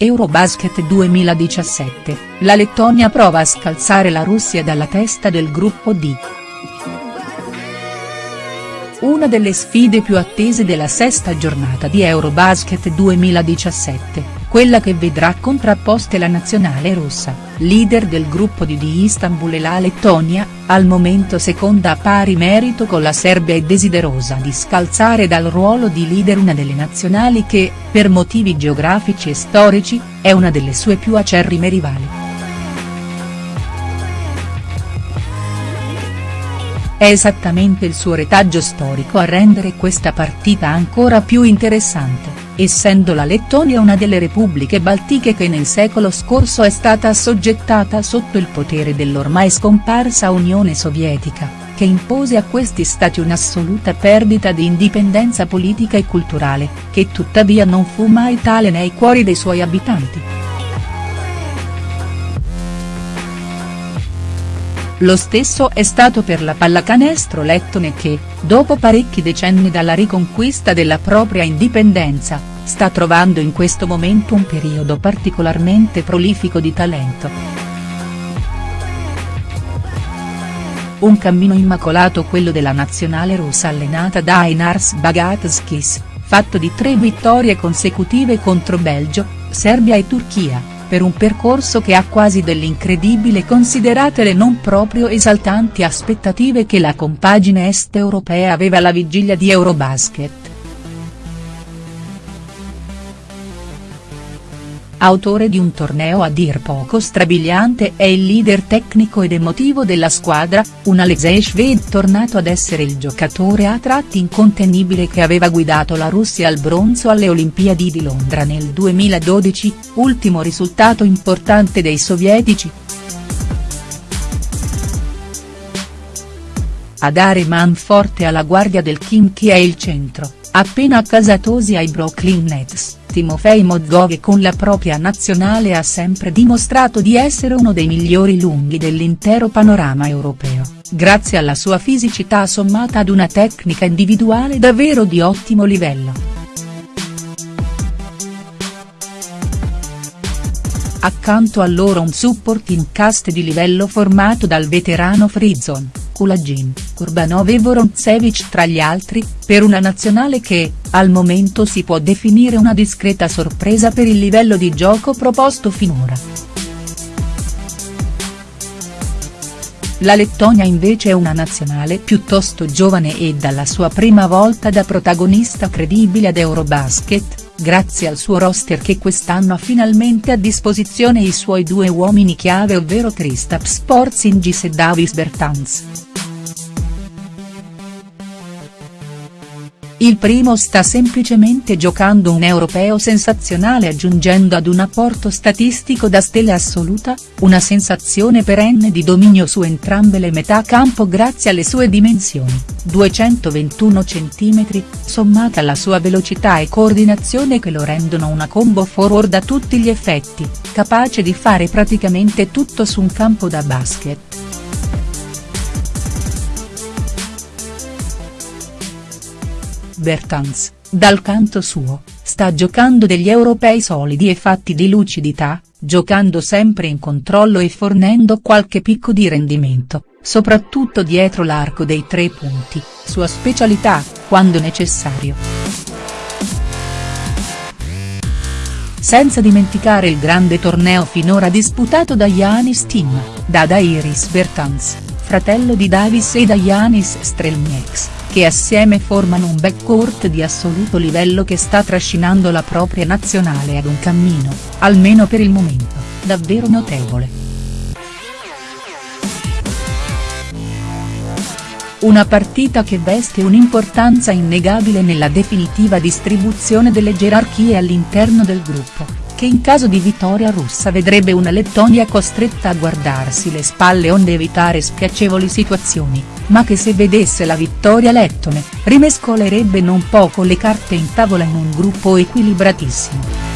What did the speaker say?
Eurobasket 2017, la Lettonia prova a scalzare la Russia dalla testa del gruppo D. Una delle sfide più attese della sesta giornata di Eurobasket 2017 quella che vedrà contrapposte la nazionale russa, leader del gruppo D di Istanbul e la Lettonia, al momento seconda a pari merito con la Serbia e desiderosa di scalzare dal ruolo di leader una delle nazionali che, per motivi geografici e storici, è una delle sue più acerrime rivali. È esattamente il suo retaggio storico a rendere questa partita ancora più interessante essendo la Lettonia una delle repubbliche baltiche che nel secolo scorso è stata assoggettata sotto il potere dell'ormai scomparsa Unione Sovietica, che impose a questi stati un'assoluta perdita di indipendenza politica e culturale, che tuttavia non fu mai tale nei cuori dei suoi abitanti. Lo stesso è stato per la pallacanestro lettone che, dopo parecchi decenni dalla riconquista della propria indipendenza, sta trovando in questo momento un periodo particolarmente prolifico di talento. Un cammino immacolato quello della nazionale russa allenata da Einars Bagatskis, fatto di tre vittorie consecutive contro Belgio, Serbia e Turchia per un percorso che ha quasi dell'incredibile considerate le non proprio esaltanti aspettative che la compagine est europea aveva alla vigilia di Eurobasket. Autore di un torneo a dir poco strabiliante è il leader tecnico ed emotivo della squadra, un Alexei Shved tornato ad essere il giocatore a tratti incontenibile che aveva guidato la Russia al bronzo alle Olimpiadi di Londra nel 2012, ultimo risultato importante dei sovietici. A dare man forte alla guardia del Kim che è il centro, appena accasatosi ai Brooklyn Nets. Timofei Mozgov con la propria nazionale ha sempre dimostrato di essere uno dei migliori lunghi dell'intero panorama europeo, grazie alla sua fisicità sommata ad una tecnica individuale davvero di ottimo livello. Accanto a loro un supporting cast di livello formato dal veterano Frizon, Kulagin, Kurbanov e Vorontsevich tra gli altri, per una nazionale che, al momento si può definire una discreta sorpresa per il livello di gioco proposto finora. La Lettonia invece è una nazionale piuttosto giovane e dalla sua prima volta da protagonista credibile ad Eurobasket, grazie al suo roster che quest'anno ha finalmente a disposizione i suoi due uomini chiave ovvero Kristaps Porzingis e Davis Bertans. Il primo sta semplicemente giocando un europeo sensazionale aggiungendo ad un apporto statistico da stella assoluta, una sensazione perenne di dominio su entrambe le metà campo grazie alle sue dimensioni, 221 cm, sommata alla sua velocità e coordinazione che lo rendono una combo forward a tutti gli effetti, capace di fare praticamente tutto su un campo da basket. Bertans, dal canto suo, sta giocando degli europei solidi e fatti di lucidità, giocando sempre in controllo e fornendo qualche picco di rendimento, soprattutto dietro l'arco dei tre punti, sua specialità, quando necessario. Senza dimenticare il grande torneo finora disputato da Yanis Tim, da Dairis Bertans, fratello di Davis e da Yanis Strelnieks che assieme formano un backcourt di assoluto livello che sta trascinando la propria nazionale ad un cammino, almeno per il momento, davvero notevole. Una partita che veste un'importanza innegabile nella definitiva distribuzione delle gerarchie all'interno del gruppo che in caso di vittoria russa vedrebbe una Lettonia costretta a guardarsi le spalle onde evitare spiacevoli situazioni, ma che se vedesse la vittoria lettone, rimescolerebbe non poco le carte in tavola in un gruppo equilibratissimo.